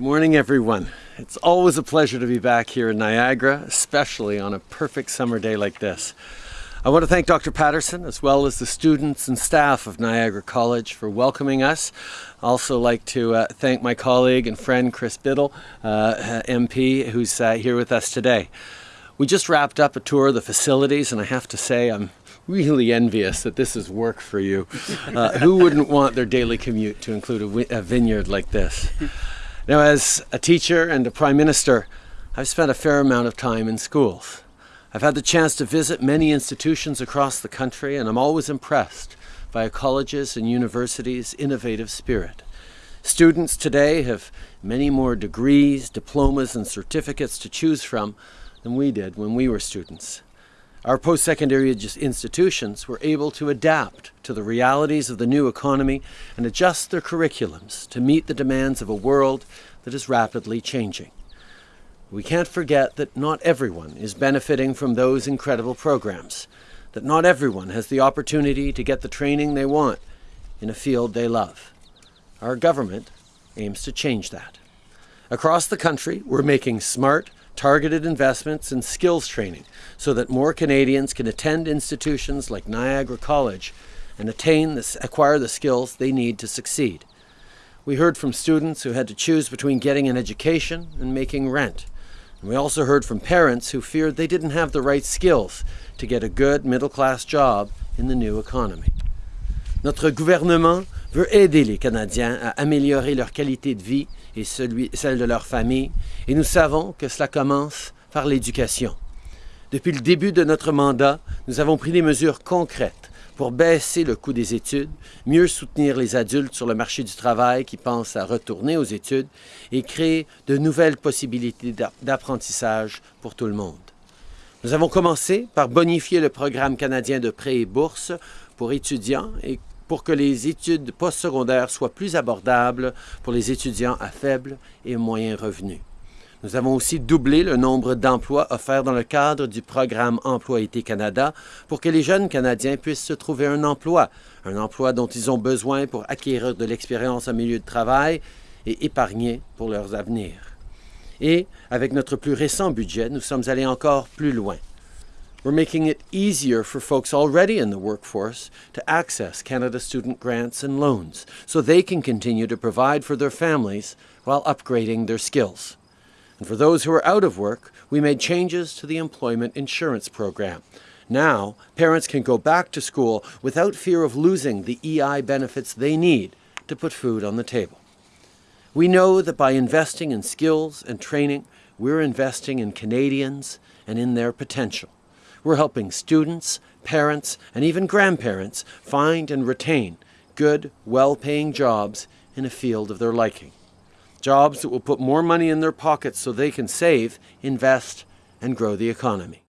Good morning, everyone. It's always a pleasure to be back here in Niagara, especially on a perfect summer day like this. I want to thank Dr. Patterson as well as the students and staff of Niagara College for welcoming us. I also like to uh, thank my colleague and friend Chris Bittle, uh, MP, who's uh, here with us today. We just wrapped up a tour of the facilities and I have to say I'm really envious that this is work for you. Uh, who wouldn't want their daily commute to include a, a vineyard like this? Now, as a teacher and a prime minister, I've spent a fair amount of time in schools. I've had the chance to visit many institutions across the country, and I'm always impressed by a college's and universities' innovative spirit. Students today have many more degrees, diplomas, and certificates to choose from than we did when we were students. Our post-secondary institutions were able to adapt to the realities of the new economy and adjust their curriculums to meet the demands of a world that is rapidly changing. We can't forget that not everyone is benefiting from those incredible programs, that not everyone has the opportunity to get the training they want in a field they love. Our government aims to change that. Across the country, we're making smart, targeted investments in skills training so that more Canadians can attend institutions like Niagara College and attain this, acquire the skills they need to succeed. We heard from students who had to choose between getting an education and making rent. And we also heard from parents who feared they didn't have the right skills to get a good middle-class job in the new economy. Notre gouvernement veut aider les Canadiens à améliorer leur qualité de vie et celui, celle de leur famille, et nous savons que cela commence par l'éducation. Depuis le début de notre mandat, nous avons pris des mesures concrètes pour baisser le coût des études, mieux soutenir les adultes sur le marché du travail qui pensent à retourner aux études et créer de nouvelles possibilités d'apprentissage pour tout le monde. Nous avons commencé par bonifier le programme canadien de prêts et bourses pour étudiants et pour que les études postsecondaires soient plus abordables pour les étudiants à faible et moyen revenu. Nous avons aussi doublé le nombre d'emplois offerts dans le cadre du programme Emploi-Été Canada pour que les jeunes Canadiens puissent se trouver un emploi, un emploi dont ils ont besoin pour acquérir de l'expérience en milieu de travail et épargner pour leurs avenirs. Et avec notre plus récent budget, nous sommes allés encore plus loin. We're making it easier for folks already in the workforce to access Canada Student Grants and loans so they can continue to provide for their families while upgrading their skills. And for those who are out of work, we made changes to the Employment Insurance Program. Now, parents can go back to school without fear of losing the EI benefits they need to put food on the table. We know that by investing in skills and training, we're investing in Canadians and in their potential. We're helping students, parents, and even grandparents find and retain good, well-paying jobs in a field of their liking. Jobs that will put more money in their pockets so they can save, invest, and grow the economy.